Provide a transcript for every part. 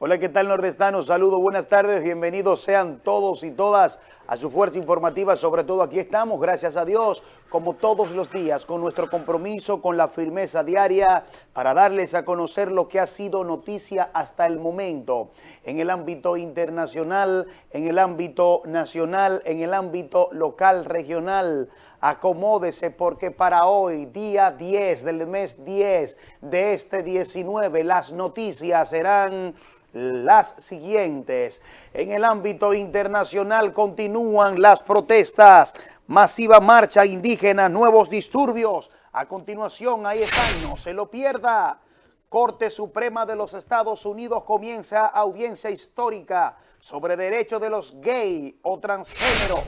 Hola, ¿qué tal nordestanos? Saludos, buenas tardes, bienvenidos sean todos y todas a su fuerza informativa, sobre todo aquí estamos, gracias a Dios, como todos los días, con nuestro compromiso, con la firmeza diaria, para darles a conocer lo que ha sido noticia hasta el momento, en el ámbito internacional, en el ámbito nacional, en el ámbito local, regional, acomódese porque para hoy, día 10 del mes 10 de este 19, las noticias serán las siguientes. En el ámbito internacional continúan las protestas, masiva marcha indígena, nuevos disturbios. A continuación, ahí están, no se lo pierda. Corte Suprema de los Estados Unidos comienza audiencia histórica sobre derechos de los gay o transgénero.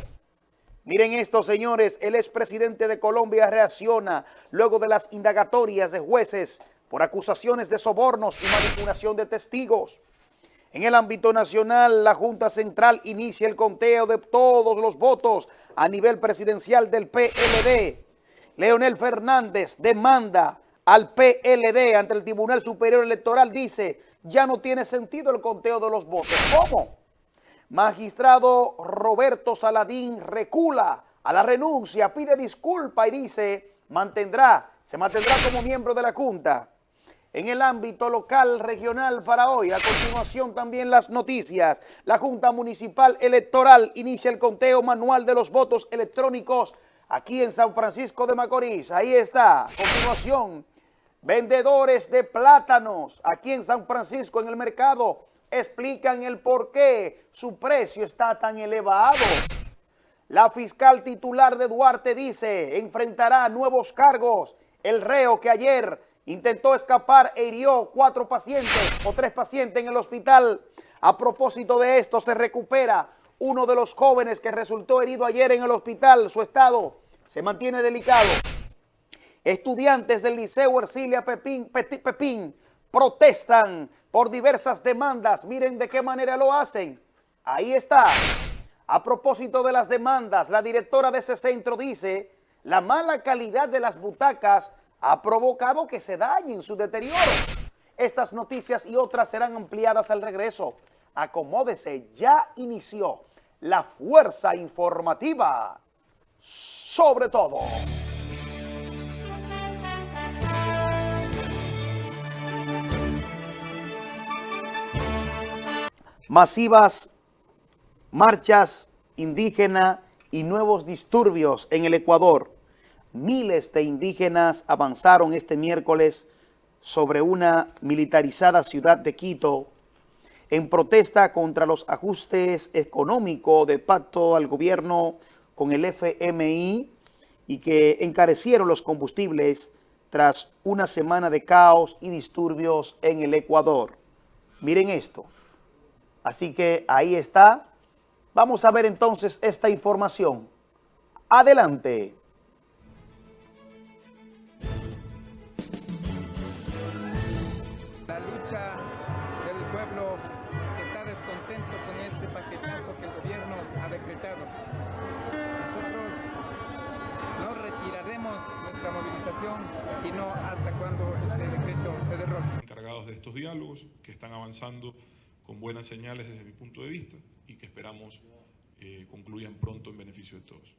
Miren esto, señores, el expresidente de Colombia reacciona luego de las indagatorias de jueces por acusaciones de sobornos y manipulación de testigos. En el ámbito nacional, la Junta Central inicia el conteo de todos los votos a nivel presidencial del PLD. Leonel Fernández demanda al PLD ante el Tribunal Superior Electoral, dice, ya no tiene sentido el conteo de los votos. ¿Cómo? Magistrado Roberto Saladín recula a la renuncia, pide disculpa y dice, mantendrá, se mantendrá como miembro de la Junta en el ámbito local, regional para hoy. A continuación también las noticias. La Junta Municipal Electoral inicia el conteo manual de los votos electrónicos aquí en San Francisco de Macorís. Ahí está. A continuación, vendedores de plátanos aquí en San Francisco en el mercado explican el por qué su precio está tan elevado. La fiscal titular de Duarte dice, enfrentará nuevos cargos. El reo que ayer intentó escapar e hirió cuatro pacientes o tres pacientes en el hospital. A propósito de esto, se recupera uno de los jóvenes que resultó herido ayer en el hospital. Su estado se mantiene delicado. Estudiantes del Liceo Ercilia Pepín, protestan por diversas demandas. Miren de qué manera lo hacen. Ahí está. A propósito de las demandas, la directora de ese centro dice la mala calidad de las butacas ha provocado que se dañen su deterioro. Estas noticias y otras serán ampliadas al regreso. Acomódese, ya inició la fuerza informativa sobre todo. Masivas marchas indígenas y nuevos disturbios en el Ecuador miles de indígenas avanzaron este miércoles sobre una militarizada ciudad de Quito en protesta contra los ajustes económicos de pacto al gobierno con el FMI y que encarecieron los combustibles tras una semana de caos y disturbios en el Ecuador. Miren esto. Así que ahí está. Vamos a ver entonces esta información. Adelante. Movilización, sino hasta cuando este decreto se derrote. Encargados de estos diálogos que están avanzando con buenas señales desde mi punto de vista y que esperamos eh, concluyan pronto en beneficio de todos.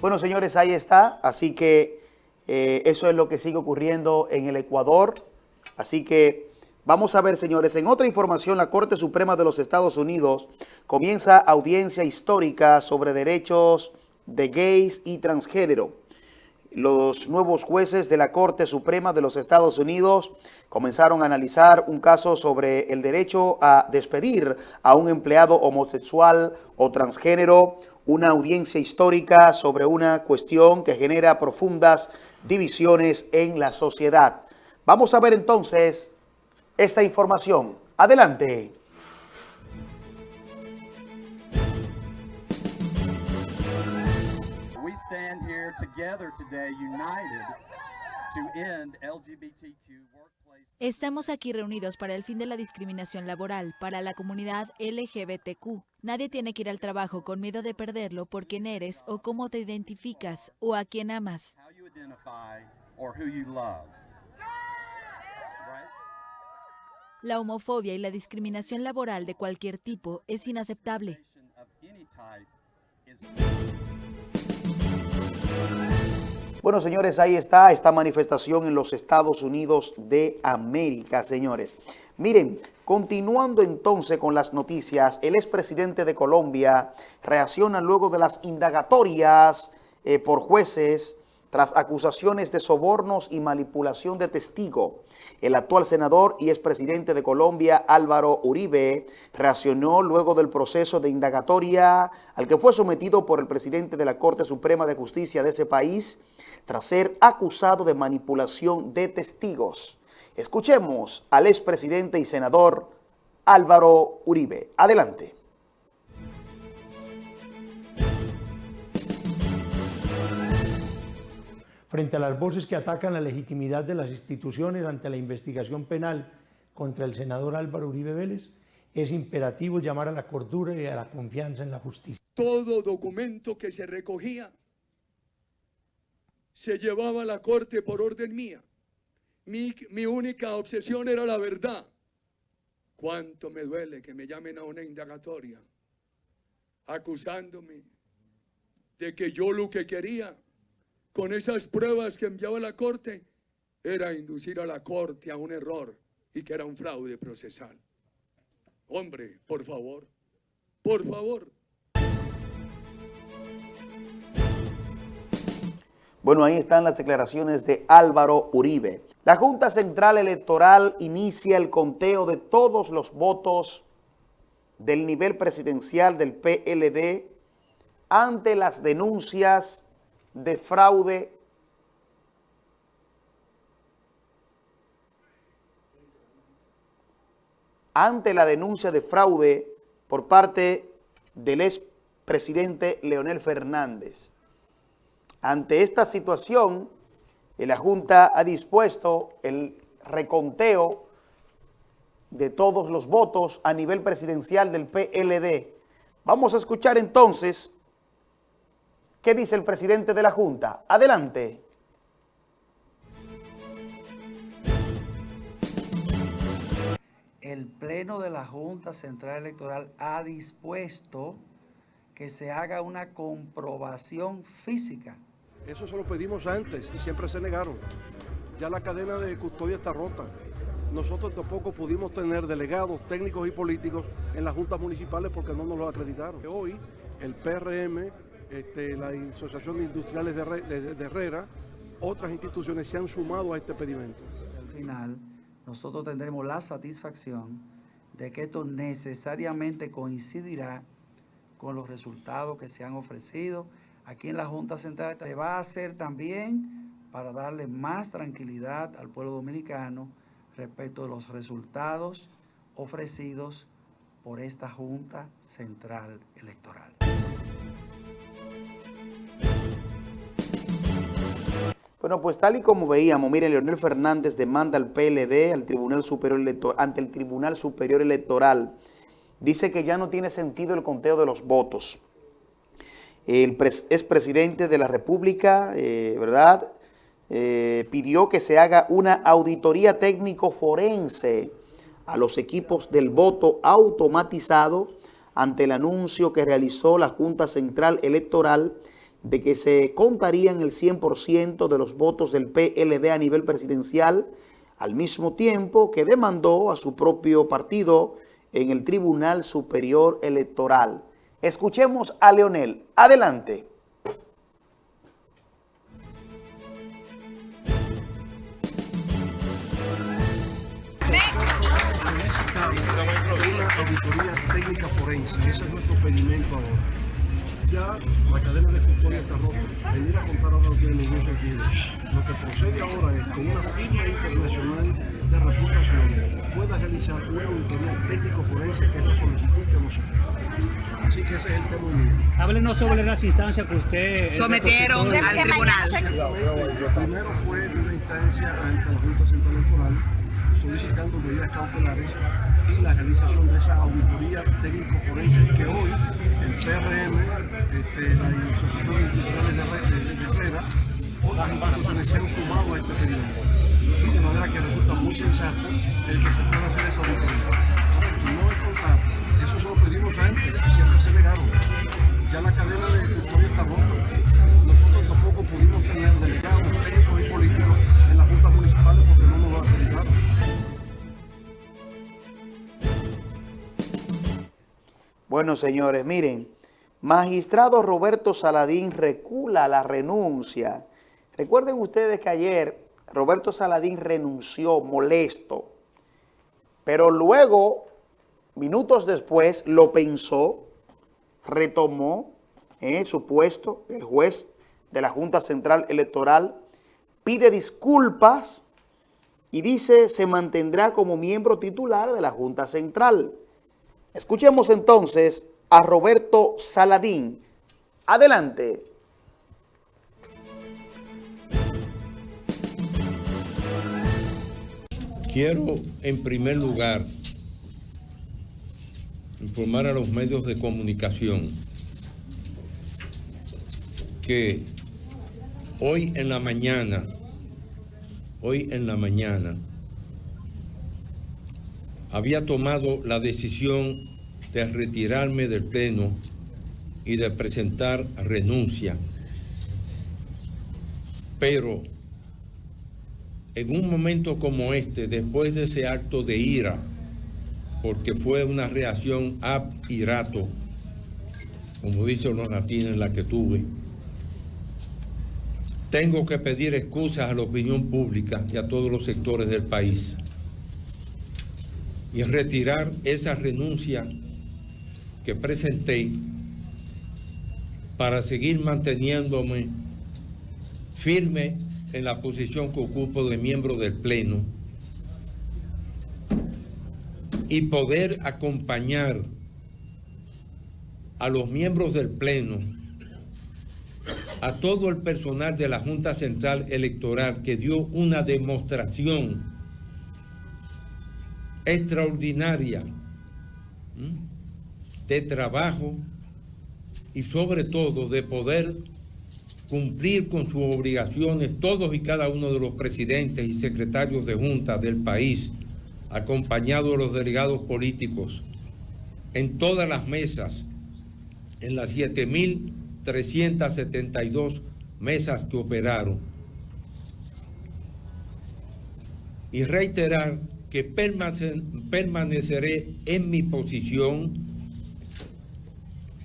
Bueno, señores, ahí está. Así que eh, eso es lo que sigue ocurriendo en el Ecuador. Así que vamos a ver, señores, en otra información, la Corte Suprema de los Estados Unidos comienza audiencia histórica sobre derechos de gays y transgénero. Los nuevos jueces de la Corte Suprema de los Estados Unidos comenzaron a analizar un caso sobre el derecho a despedir a un empleado homosexual o transgénero, una audiencia histórica sobre una cuestión que genera profundas divisiones en la sociedad. Vamos a ver entonces esta información. Adelante. We stand here together today united to end LGBTQ Estamos aquí reunidos para el fin de la discriminación laboral para la comunidad LGBTQ. Nadie tiene que ir al trabajo con miedo de perderlo por quién eres o cómo te identificas o a quién amas. La homofobia y la discriminación laboral de cualquier tipo es inaceptable. Bueno, señores, ahí está esta manifestación en los Estados Unidos de América, señores. Miren, continuando entonces con las noticias, el expresidente de Colombia reacciona luego de las indagatorias eh, por jueces tras acusaciones de sobornos y manipulación de testigo. El actual senador y expresidente de Colombia, Álvaro Uribe, reaccionó luego del proceso de indagatoria al que fue sometido por el presidente de la Corte Suprema de Justicia de ese país, tras ser acusado de manipulación de testigos. Escuchemos al expresidente y senador Álvaro Uribe. Adelante. Frente a las voces que atacan la legitimidad de las instituciones ante la investigación penal contra el senador Álvaro Uribe Vélez, es imperativo llamar a la cordura y a la confianza en la justicia. Todo documento que se recogía se llevaba a la corte por orden mía. Mi, mi, única obsesión era la verdad. Cuánto me duele que me llamen a una indagatoria acusándome de que yo lo que quería con esas pruebas que enviaba la corte era inducir a la corte a un error y que era un fraude procesal. Hombre, por favor, por favor. Bueno, ahí están las declaraciones de Álvaro Uribe. La Junta Central Electoral inicia el conteo de todos los votos del nivel presidencial del PLD ante las denuncias de fraude ante la denuncia de fraude por parte del expresidente Leonel Fernández. Ante esta situación, la Junta ha dispuesto el reconteo de todos los votos a nivel presidencial del PLD. Vamos a escuchar entonces qué dice el presidente de la Junta. Adelante. El Pleno de la Junta Central Electoral ha dispuesto que se haga una comprobación física eso se lo pedimos antes y siempre se negaron. Ya la cadena de custodia está rota. Nosotros tampoco pudimos tener delegados técnicos y políticos en las juntas municipales porque no nos lo acreditaron. Hoy el PRM, este, la Asociación de Industriales de, de Herrera, otras instituciones se han sumado a este pedimento. Al final, nosotros tendremos la satisfacción de que esto necesariamente coincidirá con los resultados que se han ofrecido aquí en la Junta Central se va a hacer también para darle más tranquilidad al pueblo dominicano respecto de los resultados ofrecidos por esta Junta Central Electoral. Bueno, pues tal y como veíamos, miren, Leonel Fernández demanda al PLD al Tribunal Superior ante el Tribunal Superior Electoral. Dice que ya no tiene sentido el conteo de los votos el expresidente de la República, eh, ¿verdad?, eh, pidió que se haga una auditoría técnico forense a los equipos del voto automatizado ante el anuncio que realizó la Junta Central Electoral de que se contarían el 100% de los votos del PLD a nivel presidencial, al mismo tiempo que demandó a su propio partido en el Tribunal Superior Electoral. Escuchemos a Leonel. Adelante. Auditoría técnica forense, es nuestro pedimento ahora. Ya la cadena de custodia está rota. Venir a contar ahora no tiene ningún sentido. Lo que procede ahora es con una firma internacional de reputación pueda realizar una auditoría técnico forense que es la solicitud que nosotros. Así que ese es el tema mío. Háblenos sobre las instancias que usted... Sometieron al tribunal. Primero fue una instancia ante la Junta Central Electoral solicitando medidas cautelares y la realización de esa auditoría técnico-forense que hoy el PRM, este, la Asociación Industriales de, de, de Herrera, otras instituciones se han sumado a este pedido. De manera que resulta muy sensato el que se pueda hacer esa auditoría. No es contar, eso se lo pedimos antes y siempre se negaron. Ya la cadena de Bueno, señores, miren, magistrado Roberto Saladín recula la renuncia. Recuerden ustedes que ayer Roberto Saladín renunció molesto, pero luego, minutos después, lo pensó, retomó eh, su puesto, el juez de la Junta Central Electoral, pide disculpas y dice se mantendrá como miembro titular de la Junta Central. Escuchemos entonces a Roberto Saladín. Adelante. Quiero, en primer lugar, informar a los medios de comunicación que hoy en la mañana, hoy en la mañana, había tomado la decisión de retirarme del Pleno y de presentar renuncia. Pero en un momento como este, después de ese acto de ira, porque fue una reacción ab irato, como dicen los latinos, la que tuve, tengo que pedir excusas a la opinión pública y a todos los sectores del país y retirar esa renuncia que presenté para seguir manteniéndome firme en la posición que ocupo de miembro del Pleno y poder acompañar a los miembros del Pleno, a todo el personal de la Junta Central Electoral que dio una demostración extraordinaria de trabajo y sobre todo de poder cumplir con sus obligaciones todos y cada uno de los presidentes y secretarios de junta del país, acompañados de los delegados políticos, en todas las mesas, en las 7.372 mesas que operaron. Y reiterar que permaneceré en mi posición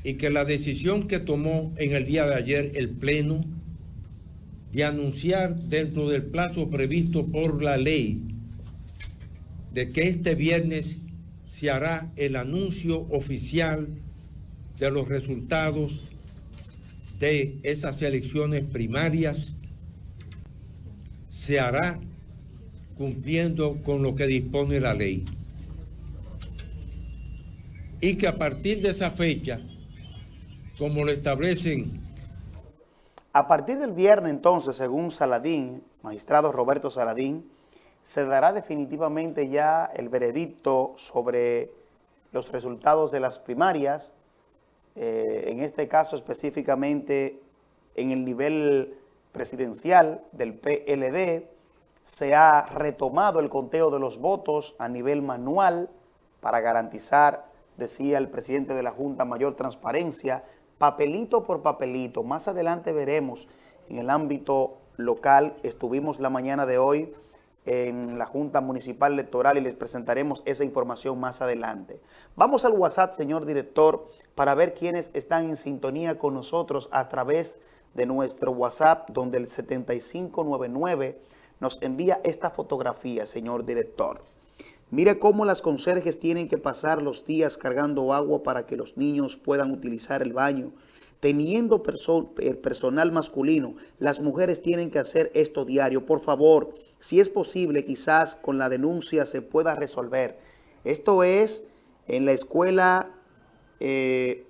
y que la decisión que tomó en el día de ayer el Pleno de anunciar dentro del plazo previsto por la ley de que este viernes se hará el anuncio oficial de los resultados de esas elecciones primarias, se hará cumpliendo con lo que dispone la ley. Y que a partir de esa fecha como lo establecen. A partir del viernes, entonces, según Saladín, magistrado Roberto Saladín, se dará definitivamente ya el veredicto sobre los resultados de las primarias, eh, en este caso específicamente en el nivel presidencial del PLD, se ha retomado el conteo de los votos a nivel manual para garantizar, decía el presidente de la Junta, mayor transparencia papelito por papelito. Más adelante veremos en el ámbito local, estuvimos la mañana de hoy en la Junta Municipal Electoral y les presentaremos esa información más adelante. Vamos al WhatsApp, señor director, para ver quiénes están en sintonía con nosotros a través de nuestro WhatsApp, donde el 7599 nos envía esta fotografía, señor director. Mira cómo las conserjes tienen que pasar los días cargando agua para que los niños puedan utilizar el baño. Teniendo el personal masculino, las mujeres tienen que hacer esto diario. Por favor, si es posible, quizás con la denuncia se pueda resolver. Esto es en la escuela eh,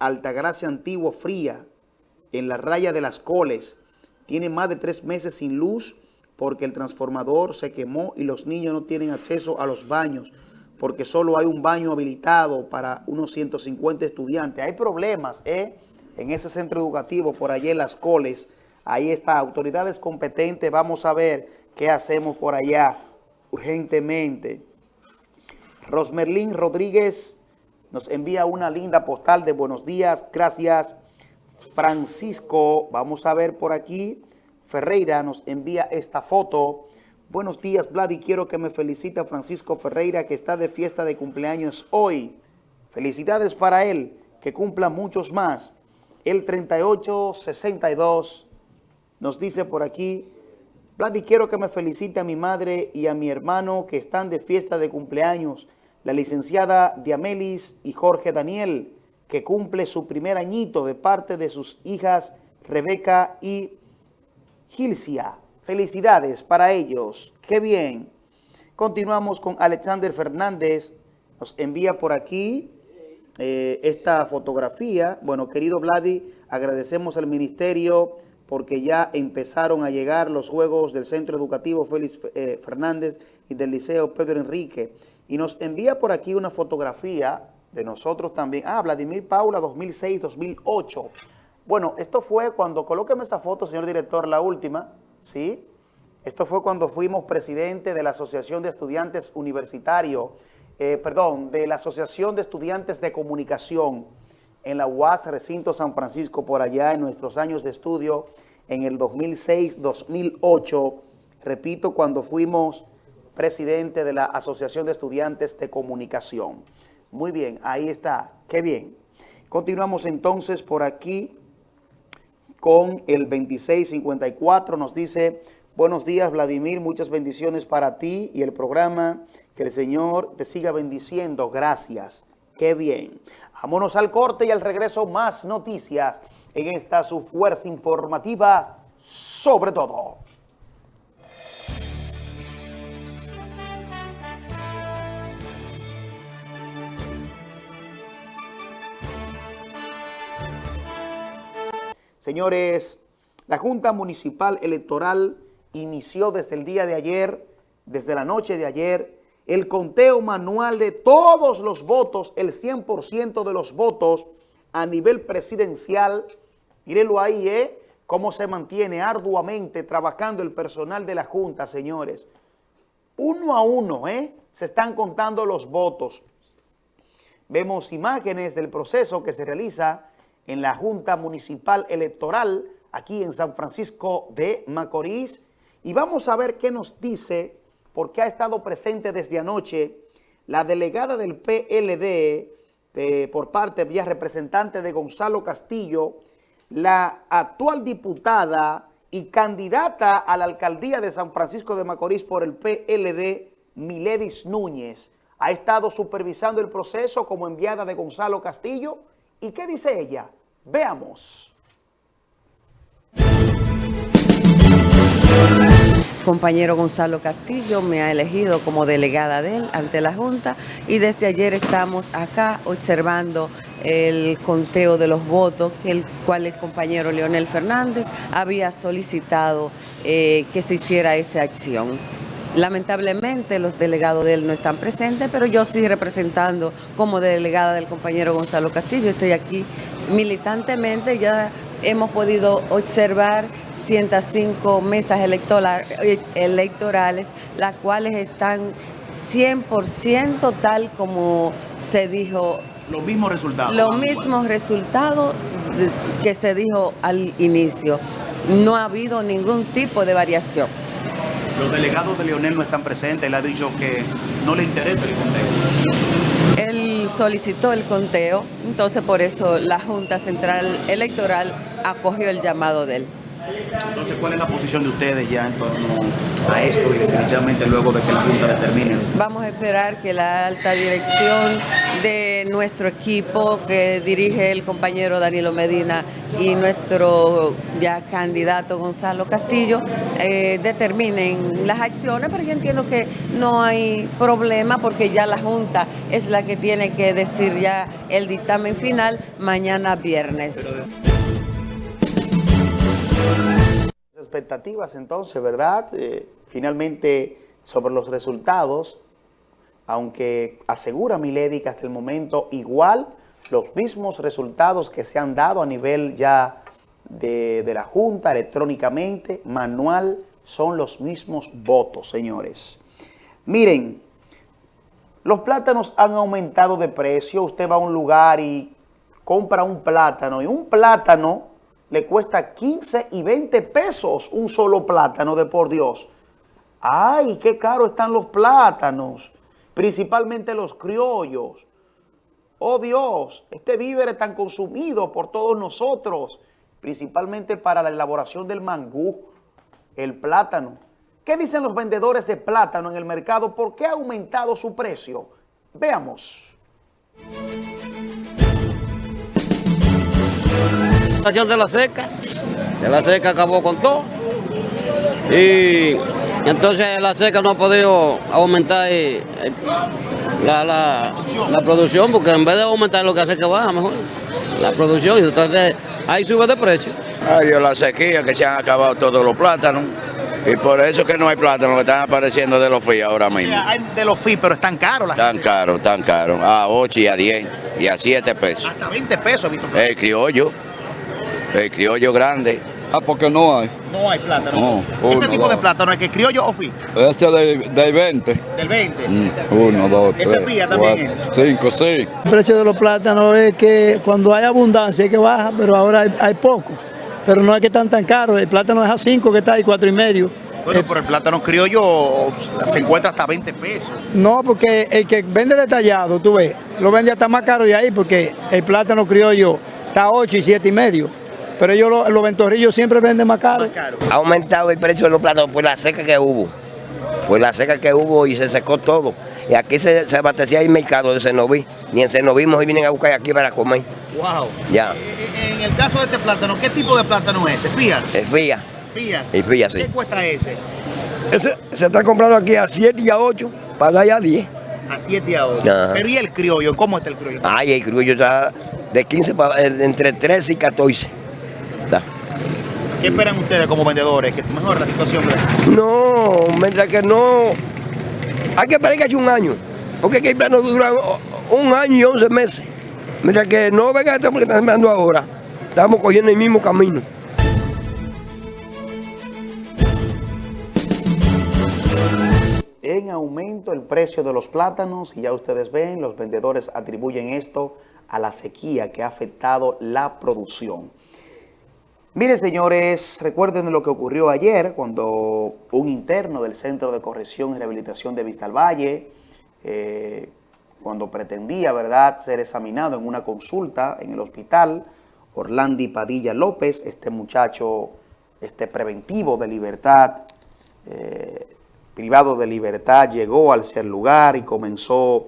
Altagracia Antiguo Fría, en la raya de las Coles. Tiene más de tres meses sin luz porque el transformador se quemó y los niños no tienen acceso a los baños porque solo hay un baño habilitado para unos 150 estudiantes. Hay problemas ¿eh? en ese centro educativo por allí en Las Coles. Ahí está, autoridades competentes, vamos a ver qué hacemos por allá urgentemente. Rosmerlín Rodríguez nos envía una linda postal de buenos días, gracias. Francisco, vamos a ver por aquí, Ferreira nos envía esta foto. Buenos días, Vlad, y quiero que me felicite Francisco Ferreira, que está de fiesta de cumpleaños hoy. Felicidades para él, que cumpla muchos más. El 3862 nos dice por aquí, Vlad, y quiero que me felicite a mi madre y a mi hermano que están de fiesta de cumpleaños la licenciada Diamelis y Jorge Daniel, que cumple su primer añito de parte de sus hijas Rebeca y Gilcia. Felicidades para ellos. ¡Qué bien! Continuamos con Alexander Fernández. Nos envía por aquí eh, esta fotografía. Bueno, querido Vladi, agradecemos al ministerio porque ya empezaron a llegar los juegos del Centro Educativo Félix eh, Fernández y del Liceo Pedro Enrique. Y nos envía por aquí una fotografía de nosotros también. Ah, Vladimir Paula 2006-2008. Bueno, esto fue cuando, colóqueme esa foto, señor director, la última, ¿sí? Esto fue cuando fuimos presidente de la Asociación de Estudiantes Universitario, eh, perdón, de la Asociación de Estudiantes de Comunicación en la UAS Recinto San Francisco, por allá en nuestros años de estudio, en el 2006-2008, repito, cuando fuimos presidente de la Asociación de Estudiantes de Comunicación. Muy bien, ahí está, qué bien. Continuamos entonces por aquí con el 2654, nos dice, buenos días Vladimir, muchas bendiciones para ti y el programa, que el Señor te siga bendiciendo, gracias, qué bien. Vámonos al corte y al regreso más noticias en esta su fuerza informativa sobre todo. Señores, la Junta Municipal Electoral inició desde el día de ayer, desde la noche de ayer, el conteo manual de todos los votos, el 100% de los votos a nivel presidencial. Mírenlo ahí, ¿eh? Cómo se mantiene arduamente trabajando el personal de la Junta, señores. Uno a uno, ¿eh? Se están contando los votos. Vemos imágenes del proceso que se realiza en la Junta Municipal Electoral aquí en San Francisco de Macorís. Y vamos a ver qué nos dice, porque ha estado presente desde anoche la delegada del PLD, eh, por parte, vía representante de Gonzalo Castillo, la actual diputada y candidata a la alcaldía de San Francisco de Macorís por el PLD, Miledis Núñez. Ha estado supervisando el proceso como enviada de Gonzalo Castillo. ¿Y qué dice ella? Veamos. compañero Gonzalo Castillo me ha elegido como delegada de él ante la Junta y desde ayer estamos acá observando el conteo de los votos, que el cual el compañero Leonel Fernández había solicitado eh, que se hiciera esa acción. Lamentablemente los delegados de él no están presentes, pero yo sí representando como delegada del compañero Gonzalo Castillo, estoy aquí militantemente, ya hemos podido observar 105 mesas electorales, las cuales están 100% tal como se dijo. Los mismos resultados. Los mismos resultados que se dijo al inicio. No ha habido ningún tipo de variación. Los delegados de Leonel no están presentes, él ha dicho que no le interesa el conteo. Él solicitó el conteo, entonces por eso la Junta Central Electoral acogió el llamado de él. Entonces, ¿cuál es la posición de ustedes ya en torno a esto y definitivamente luego de que la Junta determine? Vamos a esperar que la alta dirección de nuestro equipo que dirige el compañero Danilo Medina y nuestro ya candidato Gonzalo Castillo eh, determinen las acciones, pero yo entiendo que no hay problema porque ya la Junta es la que tiene que decir ya el dictamen final mañana viernes. Expectativas entonces, ¿verdad? Eh, finalmente, sobre los resultados, aunque asegura Milady que hasta el momento igual los mismos resultados que se han dado a nivel ya de, de la Junta electrónicamente, manual, son los mismos votos, señores. Miren, los plátanos han aumentado de precio. Usted va a un lugar y compra un plátano y un plátano le cuesta 15 y 20 pesos un solo plátano de por Dios. ¡Ay, qué caro están los plátanos! Principalmente los criollos. ¡Oh Dios! Este víver es tan consumido por todos nosotros, principalmente para la elaboración del mangú, el plátano. ¿Qué dicen los vendedores de plátano en el mercado? ¿Por qué ha aumentado su precio? Veamos. De la seca, de la seca acabó con todo y entonces la seca no ha podido aumentar eh, la, la, la, producción porque en vez de aumentar lo que hace que baja mejor la producción, entonces ahí sube de precio. Ay Dios, la sequía que se han acabado todos los plátanos. Y por eso que no hay plátanos que están apareciendo de los FI ahora mismo. O sea, hay de los FI, pero están caros. Tan caros, tan caros. A 8 y a 10 y a 7 pesos. Hasta 20 pesos, Víctor. El criollo, el criollo grande. Ah, porque no hay. No hay plátano. No, ¿Ese tipo de plátano es que criollo o FI? Ese de, de 20. ¿Del 20? Mm, uno, dos, tres. ¿Ese FIA también es? Cinco, sí. El precio de los plátanos es que cuando hay abundancia es que baja, pero ahora hay, hay poco. Pero no es que están tan caros. El plátano es a 5 que está ahí, cuatro y medio. Bueno, por el plátano criollo se encuentra hasta 20 pesos. No, porque el que vende detallado, tú ves, lo vende hasta más caro de ahí porque el plátano criollo está a 8 y 7 y medio. Pero ellos, los, los ventorrillos siempre venden más caro. Más caro. Ha aumentado el precio de los plátanos por la seca que hubo. Por la seca que hubo y se secó todo. Y aquí se, se abastecía el mercado de Cenoví. Ni en Cenoví y vienen a buscar aquí para comer. Wow. Ya. En el caso de este plátano, ¿qué tipo de plátano es? ¿Es fía? Es fía. ¿Fía? Es fía, sí. ¿Qué cuesta ese? Ese se está comprando aquí a 7 y a 8, para allá a 10. A 7 y a 8. Ajá. Pero ¿y el criollo? ¿Cómo está el criollo? Ay, el criollo está de 15 para entre 13 y 14. ¿Qué esperan ustedes como vendedores? ¿Que mejore la situación? No, mientras que no... Hay que esperar que haya un año. Porque aquí el plano dura un año y 11 meses. Mientras que no venga esto porque están esperando ahora. Estamos cogiendo el mismo camino. En aumento el precio de los plátanos y ya ustedes ven, los vendedores atribuyen esto a la sequía que ha afectado la producción. Miren señores, recuerden lo que ocurrió ayer cuando un interno del Centro de Corrección y Rehabilitación de Vista al Valle, eh, cuando pretendía verdad ser examinado en una consulta en el hospital, Orlandi Padilla López, este muchacho este preventivo de libertad, eh, privado de libertad, llegó al ser lugar y comenzó,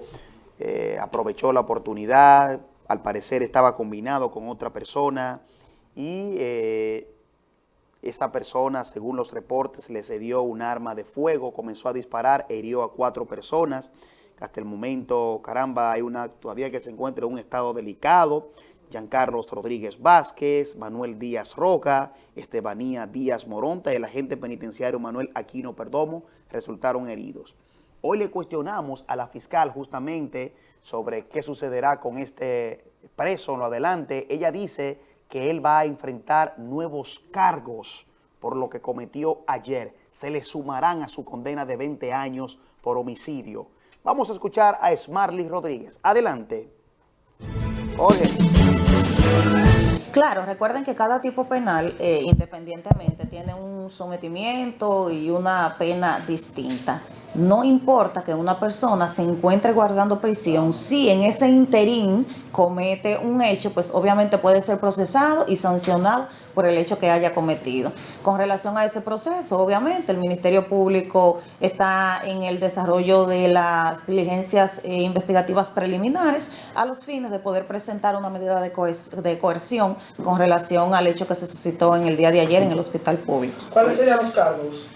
eh, aprovechó la oportunidad, al parecer estaba combinado con otra persona y eh, esa persona, según los reportes, le cedió un arma de fuego, comenzó a disparar, hirió a cuatro personas. Hasta el momento, caramba, hay una todavía que se encuentra en un estado delicado. Giancarlos Rodríguez Vázquez, Manuel Díaz Roca, Estebanía Díaz Moronta y el agente penitenciario Manuel Aquino Perdomo resultaron heridos. Hoy le cuestionamos a la fiscal justamente sobre qué sucederá con este preso en lo adelante. Ella dice que él va a enfrentar nuevos cargos por lo que cometió ayer. Se le sumarán a su condena de 20 años por homicidio. Vamos a escuchar a Smarly Rodríguez. Adelante. Oye. Claro, recuerden que cada tipo penal, eh, independientemente, tiene un sometimiento y una pena distinta. No importa que una persona se encuentre guardando prisión, si en ese interín comete un hecho, pues obviamente puede ser procesado y sancionado por el hecho que haya cometido. Con relación a ese proceso, obviamente, el Ministerio Público está en el desarrollo de las diligencias eh, investigativas preliminares a los fines de poder presentar una medida de, de coerción con relación al hecho que se suscitó en el día de ayer en el hospital público. ¿Cuáles serían los cargos?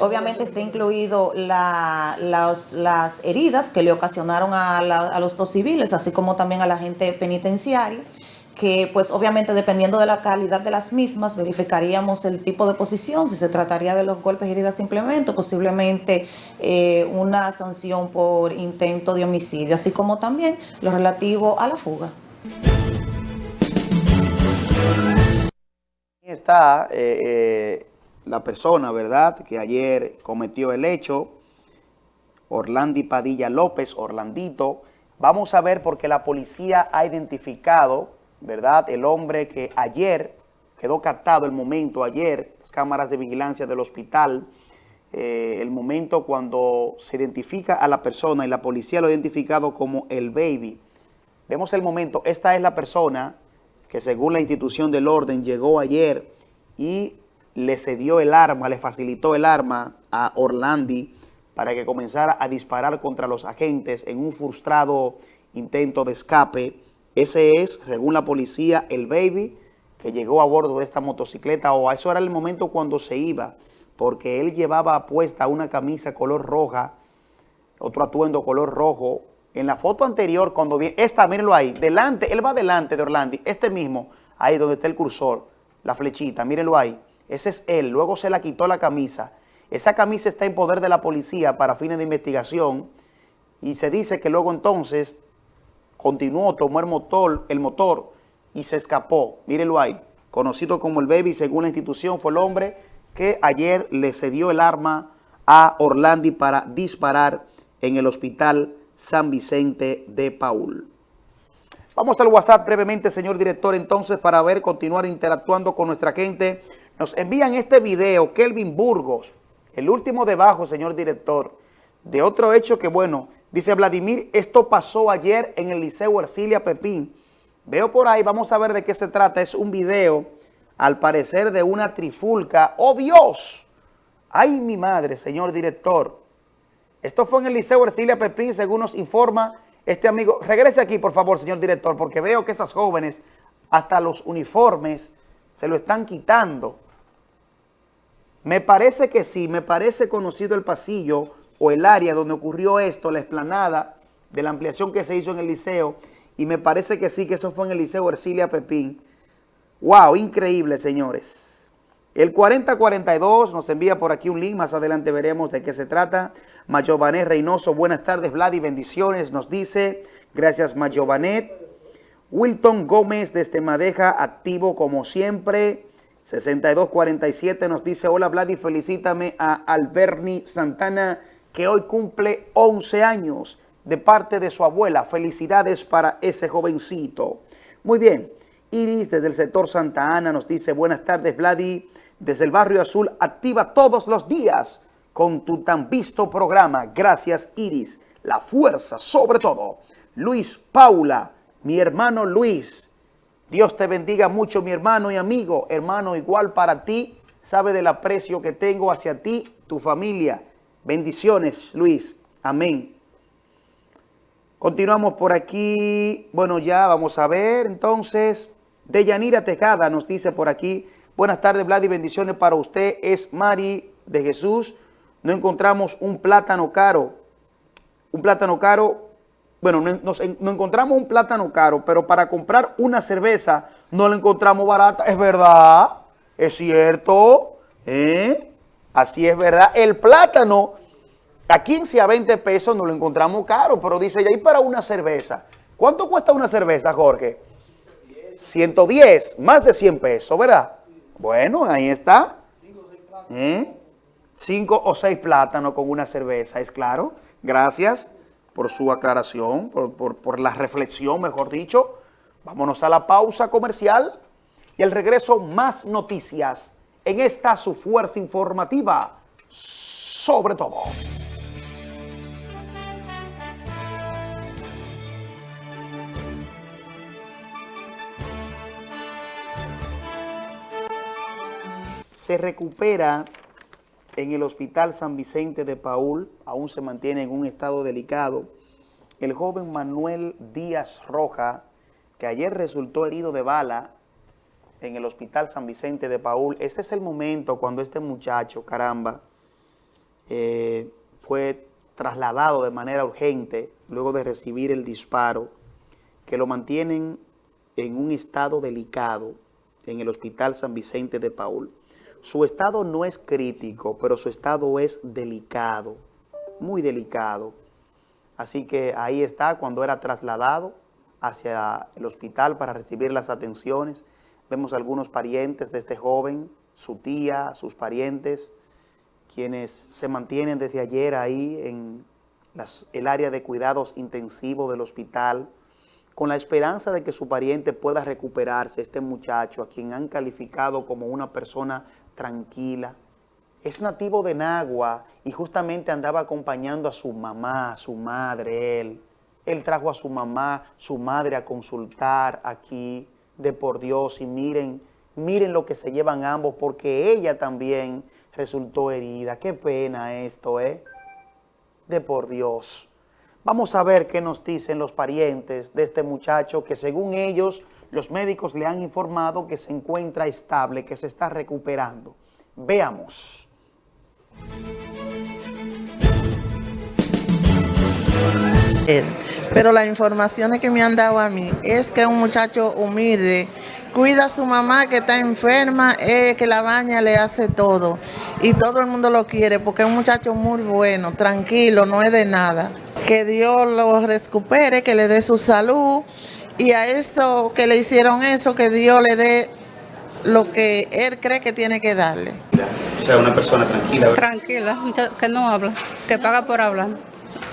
Obviamente está incluido la, las, las, heridas que le ocasionaron a, la, a, los dos civiles, así como también a la gente penitenciaria, que pues obviamente dependiendo de la calidad de las mismas, verificaríamos el tipo de posición, si se trataría de los golpes heridas simplemente, posiblemente eh, una sanción por intento de homicidio, así como también lo relativo a la fuga. está eh, la persona, ¿verdad?, que ayer cometió el hecho, Orlandi Padilla López, Orlandito. Vamos a ver porque la policía ha identificado, ¿verdad?, el hombre que ayer quedó captado el momento, ayer, las cámaras de vigilancia del hospital, eh, el momento cuando se identifica a la persona y la policía lo ha identificado como el baby. Vemos el momento, esta es la persona que según la institución del orden llegó ayer y le cedió el arma, le facilitó el arma a Orlandi para que comenzara a disparar contra los agentes en un frustrado intento de escape. Ese es, según la policía, el baby que llegó a bordo de esta motocicleta o eso era el momento cuando se iba, porque él llevaba puesta una camisa color roja, otro atuendo color rojo. En la foto anterior, cuando viene, esta, mírenlo ahí, delante, él va delante de Orlandi, este mismo, ahí donde está el cursor, la flechita, mírenlo ahí. Ese es él, luego se la quitó la camisa. Esa camisa está en poder de la policía para fines de investigación y se dice que luego entonces continuó, tomó el motor, el motor y se escapó. Mírenlo ahí, conocido como el Baby, según la institución, fue el hombre que ayer le cedió el arma a Orlandi para disparar en el hospital San Vicente de Paul. Vamos al WhatsApp brevemente, señor director, entonces, para ver, continuar interactuando con nuestra gente. Nos envían este video, Kelvin Burgos, el último debajo, señor director, de otro hecho que, bueno, dice Vladimir, esto pasó ayer en el Liceo Ercilia Pepín. Veo por ahí, vamos a ver de qué se trata. Es un video, al parecer, de una trifulca. ¡Oh, Dios! ¡Ay, mi madre, señor director! Esto fue en el Liceo Ercilia Pepín, según nos informa este amigo. Regrese aquí, por favor, señor director, porque veo que esas jóvenes, hasta los uniformes, se lo están quitando. Me parece que sí, me parece conocido el pasillo o el área donde ocurrió esto, la explanada de la ampliación que se hizo en el liceo, y me parece que sí, que eso fue en el liceo Ercilia Pepín. ¡Wow! Increíble, señores. El 4042 nos envía por aquí un link, más adelante veremos de qué se trata. Mayovanet Reynoso, buenas tardes, Vlad, y bendiciones, nos dice. Gracias, Mayovanet. Wilton Gómez desde Madeja, activo como siempre. 6247 nos dice, hola Vlad y felicítame a Alberni Santana que hoy cumple 11 años de parte de su abuela. Felicidades para ese jovencito. Muy bien, Iris desde el sector Santa Ana nos dice, buenas tardes Vladi, desde el barrio azul, activa todos los días con tu tan visto programa. Gracias Iris, la fuerza sobre todo. Luis Paula, mi hermano Luis, Dios te bendiga mucho, mi hermano y amigo. Hermano, igual para ti, sabe del aprecio que tengo hacia ti, tu familia. Bendiciones, Luis. Amén. Continuamos por aquí. Bueno, ya vamos a ver. Entonces, Deyanira Tejada nos dice por aquí. Buenas tardes, Vlad, y bendiciones para usted. Es Mari de Jesús. No encontramos un plátano caro. Un plátano caro bueno, nos, encontramos un plátano caro, pero para comprar una cerveza no la encontramos barata. Es verdad, es cierto, ¿eh? Así es verdad. El plátano a 15 a 20 pesos no lo encontramos caro, pero dice, hay para una cerveza. ¿Cuánto cuesta una cerveza, Jorge? 110, más de 100 pesos, ¿verdad? Bueno, ahí está. ¿Eh? Cinco o seis plátanos con una cerveza, ¿es claro? Gracias por su aclaración, por, la reflexión, mejor dicho. Vámonos a la pausa comercial y el regreso más noticias en esta su fuerza informativa, sobre todo. Se recupera en el Hospital San Vicente de Paul, aún se mantiene en un estado delicado, el joven Manuel Díaz Roja, que ayer resultó herido de bala en el Hospital San Vicente de Paul. Este es el momento cuando este muchacho, caramba, eh, fue trasladado de manera urgente luego de recibir el disparo, que lo mantienen en un estado delicado en el Hospital San Vicente de Paul. Su estado no es crítico, pero su estado es delicado, muy delicado. Así que ahí está cuando era trasladado hacia el hospital para recibir las atenciones. Vemos algunos parientes de este joven, su tía, sus parientes, quienes se mantienen desde ayer ahí en el área de cuidados intensivos del hospital, con la esperanza de que su pariente pueda recuperarse, este muchacho a quien han calificado como una persona tranquila. Es nativo de Nagua y justamente andaba acompañando a su mamá, a su madre, él. Él trajo a su mamá, su madre a consultar aquí, de por Dios, y miren, miren lo que se llevan ambos, porque ella también resultó herida. Qué pena esto, ¿eh? De por Dios. Vamos a ver qué nos dicen los parientes de este muchacho que según ellos, los médicos le han informado que se encuentra estable, que se está recuperando. Veamos. Pero las informaciones que me han dado a mí es que es un muchacho humilde, cuida a su mamá que está enferma, que la baña, le hace todo. Y todo el mundo lo quiere porque es un muchacho muy bueno, tranquilo, no es de nada que Dios lo recupere, que le dé su salud y a eso que le hicieron eso, que Dios le dé lo que él cree que tiene que darle. O sea, una persona tranquila. Tranquila, que no habla, que paga por hablar,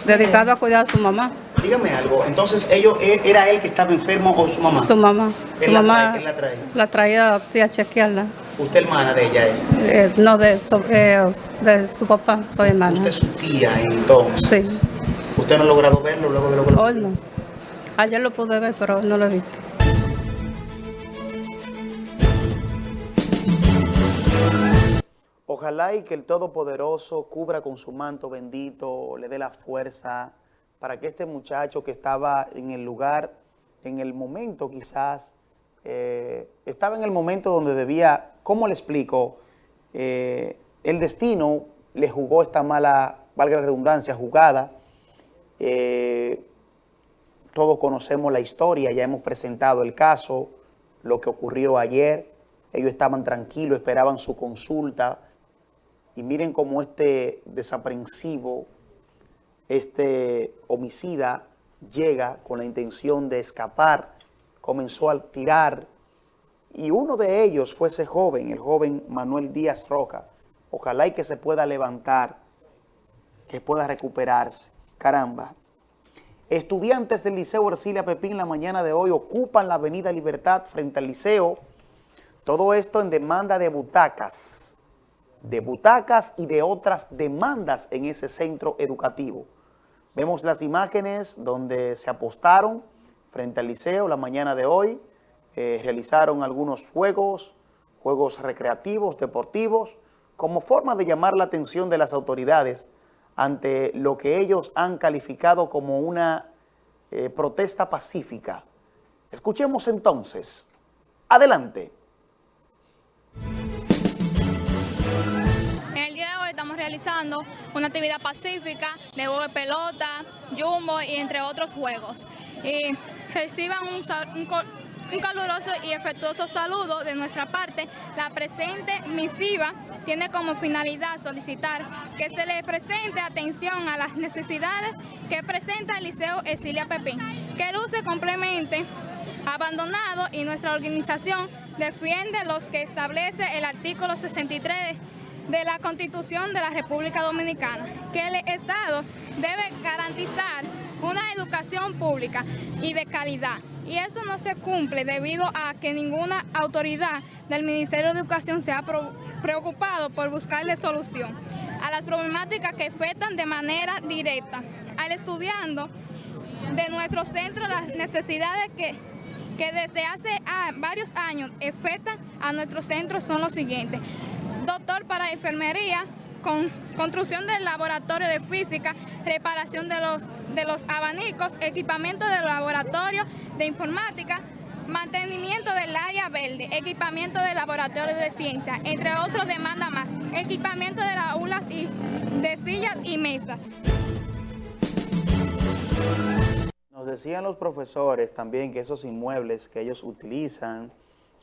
dedicado a cuidar a su mamá. Dígame algo, entonces ellos, eh, ¿era él que estaba enfermo o su mamá? Su mamá. Su la mamá la, traía? la traía sí, a chequearla. ¿Usted hermana de ella? Eh, no, de su, eh, de su papá, soy hermana. ¿Usted es su tía entonces? Sí. ¿Usted no ha logrado verlo luego de lo que Hoy no. Ayer lo pude ver, pero no lo he visto. Ojalá y que el Todopoderoso cubra con su manto bendito, le dé la fuerza para que este muchacho que estaba en el lugar, en el momento quizás, eh, estaba en el momento donde debía, ¿cómo le explico? Eh, el destino le jugó esta mala, valga la redundancia, jugada, eh, todos conocemos la historia, ya hemos presentado el caso, lo que ocurrió ayer. Ellos estaban tranquilos, esperaban su consulta. Y miren cómo este desaprensivo, este homicida, llega con la intención de escapar, comenzó a tirar. Y uno de ellos fue ese joven, el joven Manuel Díaz Roca. Ojalá y que se pueda levantar, que pueda recuperarse. Caramba. Estudiantes del Liceo Ercilia Pepín la mañana de hoy ocupan la avenida Libertad frente al liceo. Todo esto en demanda de butacas, de butacas y de otras demandas en ese centro educativo. Vemos las imágenes donde se apostaron frente al liceo la mañana de hoy, eh, realizaron algunos juegos, juegos recreativos, deportivos, como forma de llamar la atención de las autoridades ante lo que ellos han calificado como una eh, protesta pacífica. Escuchemos entonces. Adelante. Una actividad pacífica de juego de pelota, jumbo y entre otros juegos. Y reciban un, caluroso y efectuoso saludo de nuestra parte. La presente misiva tiene como finalidad solicitar que se le presente atención a las necesidades que presenta el Liceo Esilia Pepín, que luce complemente abandonado y nuestra organización defiende los que establece el artículo 63 de la Constitución de la República Dominicana, que el Estado debe garantizar una educación pública y de calidad. Y esto no se cumple debido a que ninguna autoridad del Ministerio de Educación se ha preocupado por buscarle solución a las problemáticas que afectan de manera directa al estudiando de nuestro centro las necesidades que, que desde hace ah, varios años afectan a nuestro centro son los siguientes. Doctor para enfermería, con construcción del laboratorio de física, reparación de los, de los abanicos, equipamiento del laboratorio de informática, mantenimiento del área verde, equipamiento del laboratorio de ciencia, entre otros demandas más, equipamiento de las aulas y de sillas y mesas. Nos decían los profesores también que esos inmuebles que ellos utilizan,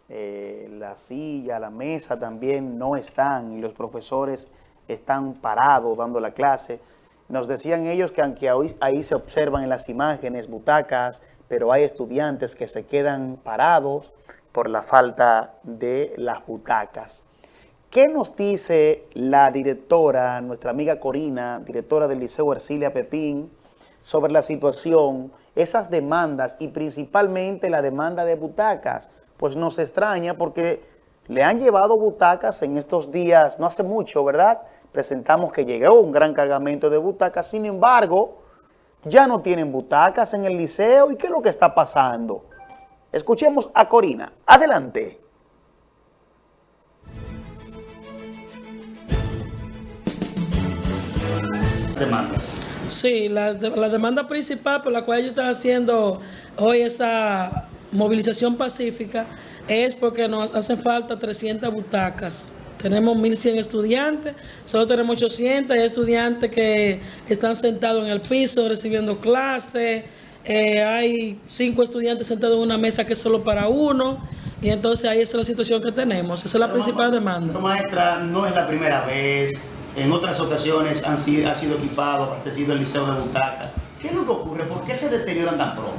eh, la silla, la mesa también no están y los profesores están parados dando la clase. Nos decían ellos que aunque ahí, se observan en las imágenes butacas, pero hay estudiantes que se quedan parados por la falta de las butacas. ¿Qué nos dice la directora, nuestra amiga Corina, directora del Liceo Ercilia Pepín, sobre la situación, esas demandas y principalmente la demanda de butacas? Pues nos extraña porque le han llevado butacas en estos días, no hace mucho, ¿verdad? Presentamos que llegó un gran cargamento de butacas, sin embargo, ya no tienen butacas en el liceo. ¿Y qué es lo que está pasando? Escuchemos a Corina. Adelante. Demandas. Sí, la, la demanda principal por la cual ellos están haciendo hoy esta movilización pacífica es porque nos hacen falta 300 butacas. Tenemos 1.100 estudiantes, solo tenemos 800 estudiantes que están sentados en el piso recibiendo clases. Eh, hay cinco estudiantes sentados en una mesa que es solo para uno. Y entonces ahí es la situación que tenemos. Esa es la principal demanda. Maestra, no es la primera vez. En otras ocasiones han sido, ha sido equipado, abastecido el liceo de butacas. ¿Qué es lo que ocurre? ¿Por qué se deterioran tan pronto?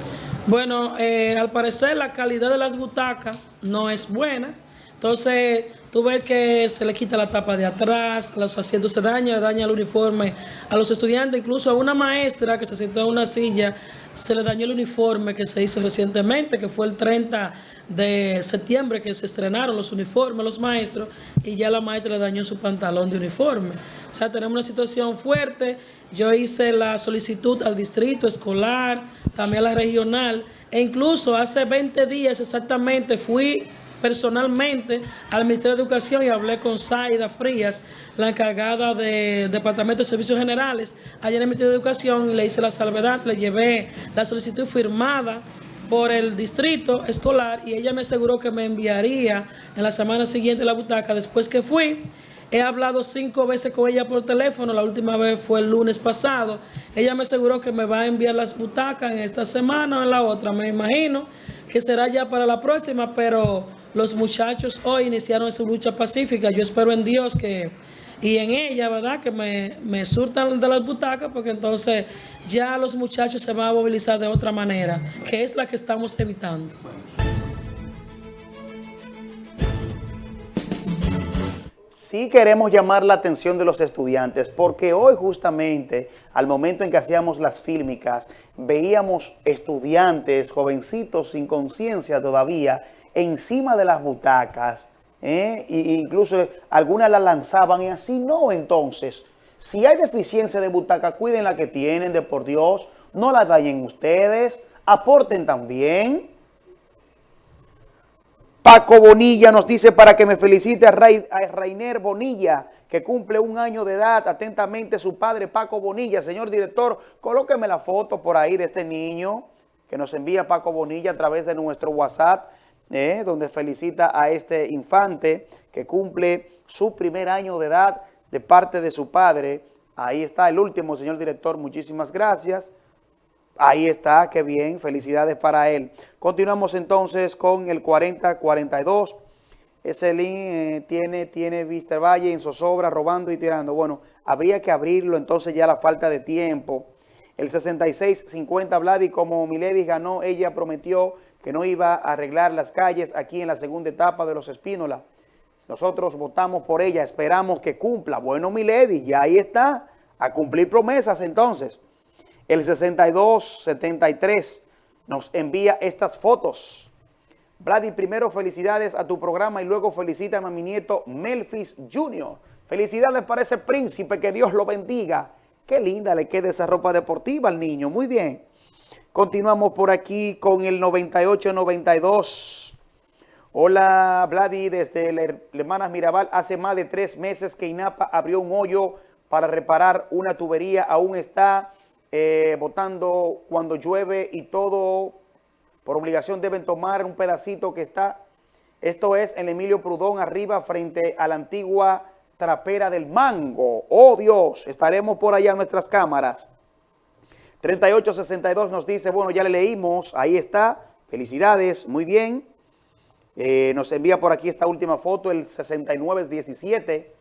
Bueno, eh, al parecer la calidad de las butacas no es buena. Entonces, tú ves que se le quita la tapa de atrás, los asientos se dañan, daña el uniforme a los estudiantes, incluso a una maestra que se sentó en una silla, se le dañó el uniforme que se hizo recientemente, que fue el 30 de septiembre que se estrenaron los uniformes, los maestros, y ya la maestra le dañó su pantalón de uniforme. O sea, tenemos una situación fuerte. Yo hice la solicitud al distrito escolar, también a la regional, e incluso hace 20 días exactamente fui personalmente al Ministerio de Educación y hablé con Zaida Frías, la encargada del Departamento de Servicios Generales, allá en el Ministerio de Educación, y le hice la salvedad, le llevé la solicitud firmada por el distrito escolar y ella me aseguró que me enviaría en la semana siguiente la butaca después que fui. He hablado cinco veces con ella por teléfono, la última vez fue el lunes pasado. Ella me aseguró que me va a enviar las butacas en esta semana o en la otra, me imagino que será ya para la próxima, pero los muchachos hoy iniciaron esa lucha pacífica. Yo espero en Dios que, y en ella, ¿verdad? Que me, me surtan de las butacas, porque entonces ya los muchachos se van a movilizar de otra manera, que es la que estamos evitando. Sí queremos llamar la atención de los estudiantes, porque hoy justamente, al momento en que hacíamos las fílmicas, veíamos estudiantes, jovencitos sin conciencia todavía, encima de las butacas, ¿eh? e incluso algunas las lanzaban y así no. Entonces, si hay deficiencia de butaca, cuiden la que tienen, de por Dios, no la dañen ustedes, aporten también. Paco Bonilla nos dice para que me felicite a, Rainer Bonilla, que cumple un año de edad. Atentamente su padre Paco Bonilla. Señor director, colóqueme la foto por ahí de este niño que nos envía Paco Bonilla a través de nuestro WhatsApp eh, donde felicita a este infante que cumple su primer año de edad de parte de su padre. Ahí está el último, señor director, muchísimas gracias. Ahí está, qué bien, felicidades para él. Continuamos entonces con el 40-42. Ese link eh, tiene, tiene Vista Valle en zozobra, robando y tirando. Bueno, habría que abrirlo, entonces ya la falta de tiempo. El 66-50 Vladi, como Milady ganó, ella prometió que no iba a arreglar las calles aquí en la segunda etapa de los Espínola. Nosotros votamos por ella, esperamos que cumpla. Bueno, mi lady, ya ahí está, a cumplir promesas entonces. El 6273 nos envía estas fotos. Vladi, primero felicidades a tu programa y luego felicítame a mi nieto Melfis Jr. Felicidades para ese príncipe, que Dios lo bendiga. Qué linda le queda esa ropa deportiva al niño, muy bien. Continuamos por aquí con el 98-92. Hola, Vladi, desde Hermanas Mirabal. Hace más de tres meses que INAPA abrió un hoyo para reparar una tubería. Aún está eh, botando cuando llueve y todo. Por obligación deben tomar un pedacito que está. Esto es en Emilio Prudón, arriba, frente a la antigua trapera del Mango. ¡Oh, Dios! Estaremos por allá en nuestras cámaras. 3862 nos dice, bueno, ya le leímos, ahí está, felicidades, muy bien. Eh, nos envía por aquí esta última foto, el 6917.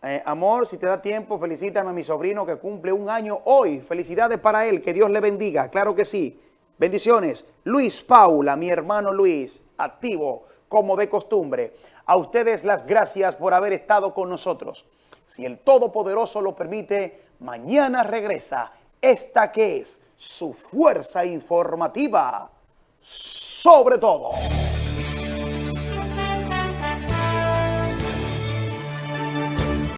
Eh, amor, si te da tiempo, felicítame a mi sobrino que cumple un año hoy. Felicidades para él, que Dios le bendiga, claro que sí. Bendiciones. Luis Paula, mi hermano Luis, activo como de costumbre. A ustedes las gracias por haber estado con nosotros. Si el Todopoderoso lo permite, mañana regresa esta que es su fuerza informativa sobre todo.